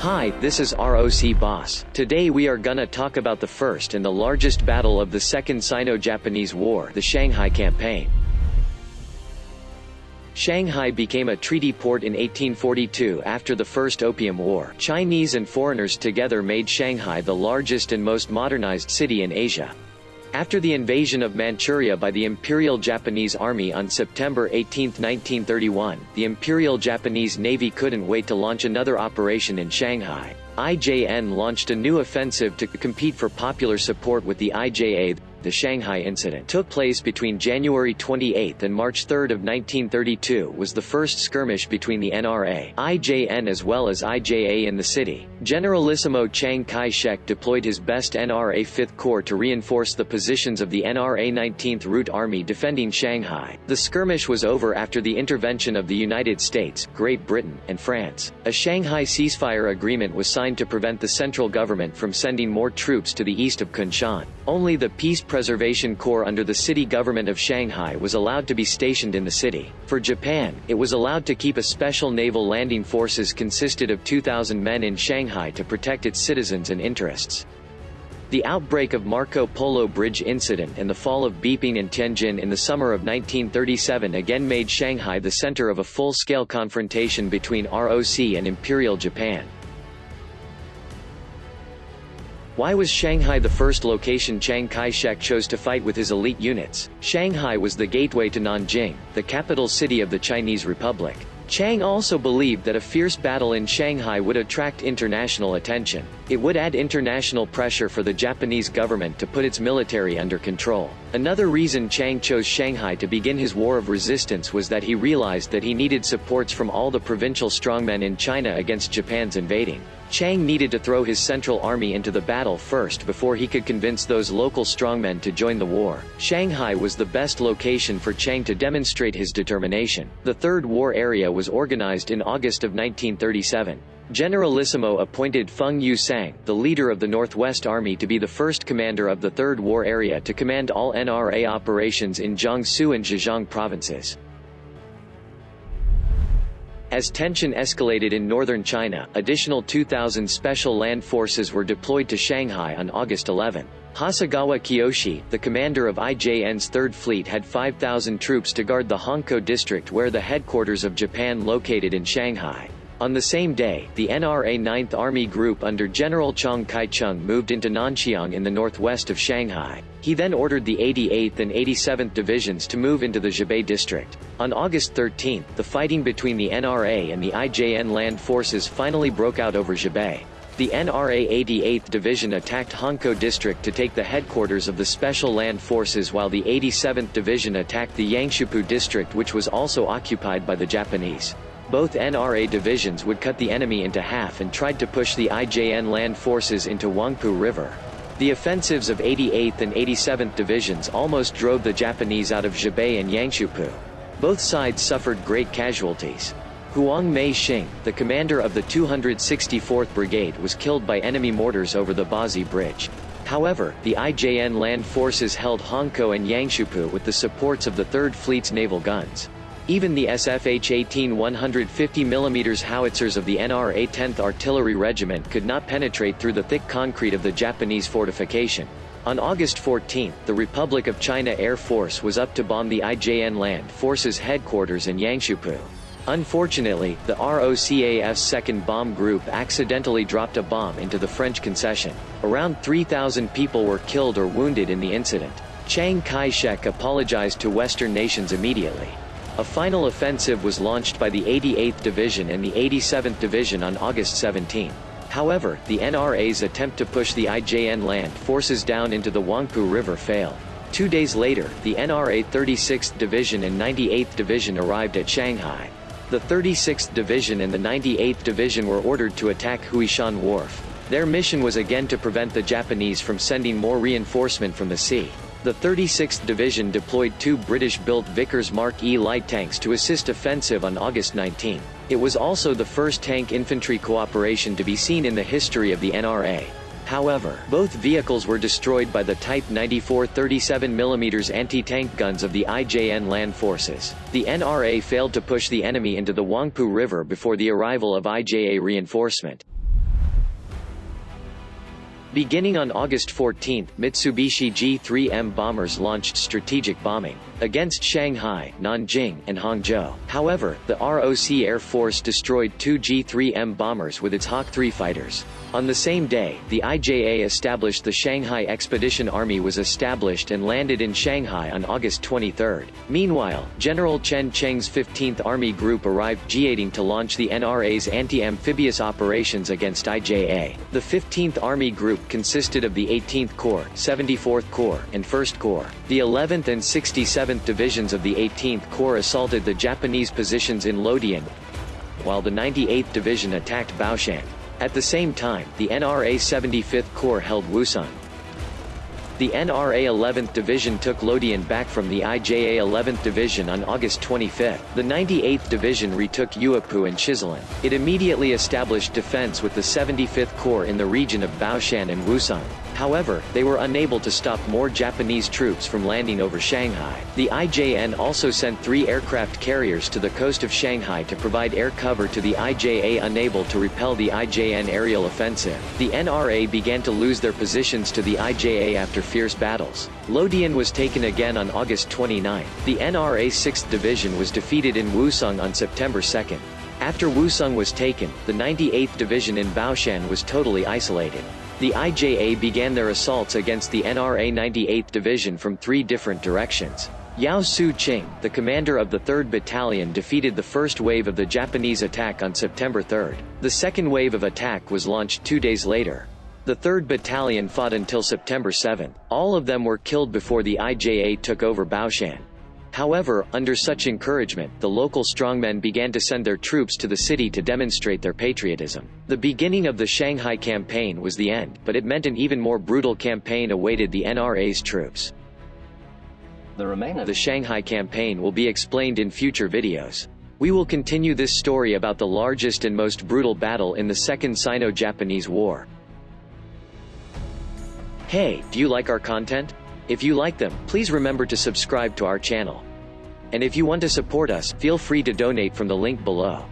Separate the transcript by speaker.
Speaker 1: Hi, this is ROC Boss. Today we are gonna talk about the first and the largest battle of the Second Sino-Japanese War, the Shanghai Campaign. Shanghai became a treaty port in 1842 after the First Opium War. Chinese and foreigners together made Shanghai the largest and most modernized city in Asia. After the invasion of Manchuria by the Imperial Japanese Army on September 18, 1931, the Imperial Japanese Navy couldn't wait to launch another operation in Shanghai. IJN launched a new offensive to compete for popular support with the IJA, the Shanghai incident took place between January 28 and March 3 of 1932 was the first skirmish between the NRA, IJN as well as IJA in the city. Generalissimo Chiang Kai-shek deployed his best NRA 5th Corps to reinforce the positions of the NRA 19th Route Army defending Shanghai. The skirmish was over after the intervention of the United States, Great Britain, and France. A Shanghai ceasefire agreement was signed to prevent the central government from sending more troops to the east of Kunshan. Only the Peace Preservation Corps under the city government of Shanghai was allowed to be stationed in the city. For Japan, it was allowed to keep a special naval landing forces consisted of 2,000 men in Shanghai to protect its citizens and interests. The outbreak of Marco Polo Bridge incident and the fall of Beiping and Tianjin in the summer of 1937 again made Shanghai the center of a full-scale confrontation between ROC and Imperial Japan. Why was Shanghai the first location Chiang Kai-shek chose to fight with his elite units? Shanghai was the gateway to Nanjing, the capital city of the Chinese Republic. Chiang also believed that a fierce battle in Shanghai would attract international attention. It would add international pressure for the Japanese government to put its military under control. Another reason Chiang chose Shanghai to begin his war of resistance was that he realized that he needed supports from all the provincial strongmen in China against Japan's invading. Chiang needed to throw his central army into the battle first before he could convince those local strongmen to join the war. Shanghai was the best location for Chiang to demonstrate his determination. The Third War Area was organized in August of 1937. Generalissimo appointed Feng Yuxiang, the leader of the Northwest Army to be the first commander of the Third War Area to command all NRA operations in Jiangsu and Zhejiang provinces. As tension escalated in northern China, additional 2,000 special land forces were deployed to Shanghai on August 11. Hasegawa Kiyoshi, the commander of IJN's Third Fleet had 5,000 troops to guard the Hongkou district where the headquarters of Japan located in Shanghai. On the same day, the NRA 9th Army Group under General Chiang Kai-shek moved into Nanxiang in the northwest of Shanghai. He then ordered the 88th and 87th Divisions to move into the Zhabei district. On August 13, the fighting between the NRA and the IJN land forces finally broke out over Zhabei. The NRA 88th Division attacked Hongkou District to take the headquarters of the Special Land Forces while the 87th Division attacked the Yangshupu District which was also occupied by the Japanese. Both NRA divisions would cut the enemy into half and tried to push the IJN land forces into Huangpu River. The offensives of 88th and 87th Divisions almost drove the Japanese out of Zhabei and Yangshupu. Both sides suffered great casualties. Huang Mei-shing, the commander of the 264th Brigade was killed by enemy mortars over the Bazi Bridge. However, the IJN land forces held Hongkou and Yangshupu with the supports of the 3rd Fleet's naval guns. Even the SFH-18 150mm howitzers of the NRA 10th Artillery Regiment could not penetrate through the thick concrete of the Japanese fortification. On August 14, the Republic of China Air Force was up to bomb the IJN Land Forces headquarters in Yangshupu. Unfortunately, the ROCAF's second bomb group accidentally dropped a bomb into the French concession. Around 3,000 people were killed or wounded in the incident. Chiang Kai-shek apologized to Western nations immediately. A final offensive was launched by the 88th Division and the 87th Division on August 17. However, the NRA's attempt to push the IJN land forces down into the Huangpu River failed. Two days later, the NRA 36th Division and 98th Division arrived at Shanghai. The 36th Division and the 98th Division were ordered to attack Huishan Wharf. Their mission was again to prevent the Japanese from sending more reinforcement from the sea. The 36th Division deployed two British-built Vickers Mark E light tanks to assist offensive on August 19. It was also the first tank infantry cooperation to be seen in the history of the NRA. However, both vehicles were destroyed by the Type 94 37mm anti-tank guns of the IJN land forces. The NRA failed to push the enemy into the Huangpu River before the arrival of IJA reinforcement. Beginning on August 14, Mitsubishi G-3M bombers launched strategic bombing against Shanghai, Nanjing, and Hangzhou. However, the ROC Air Force destroyed two G-3M bombers with its Hawk 3 fighters. On the same day, the IJA established the Shanghai Expedition Army was established and landed in Shanghai on August 23. Meanwhile, General Chen Cheng's 15th Army Group arrived Jiading to launch the NRA's anti-amphibious operations against IJA. The 15th Army Group consisted of the 18th Corps, 74th Corps, and 1st Corps. The 11th and 67th Divisions of the 18th Corps assaulted the Japanese positions in Luodian, while the 98th Division attacked Baoshan. At the same time, the NRA 75th Corps held Wusong. The NRA 11th Division took Luodian back from the IJA 11th Division on August 25. The 98th Division retook Yuepu and Shizilin. It immediately established defense with the 75th Corps in the region of Baoshan and Wusong. However, they were unable to stop more Japanese troops from landing over Shanghai. The IJN also sent three aircraft carriers to the coast of Shanghai to provide air cover to the IJA unable to repel the IJN aerial offensive. The NRA began to lose their positions to the IJA after fierce battles. Luodian was taken again on August 29. The NRA 6th Division was defeated in Wusong on September 2. After Wusong was taken, the 98th Division in Baoshan was totally isolated. The IJA began their assaults against the NRA 98th Division from three different directions. Yao Ziqing, the commander of the 3rd Battalion defeated the first wave of the Japanese attack on September 3. The second wave of attack was launched two days later. The 3rd Battalion fought until September 7. All of them were killed before the IJA took over Baoshan. However, under such encouragement, the local strongmen began to send their troops to the city to demonstrate their patriotism. The beginning of the Shanghai campaign was the end, but it meant an even more brutal campaign awaited the NRA's troops. The remainder of the Shanghai campaign will be explained in future videos. We will continue this story about the largest and most brutal battle in the Second Sino-Japanese War. Hey, do you like our content? If you like them, please remember to subscribe to our channel. And if you want to support us, feel free to donate from the link below.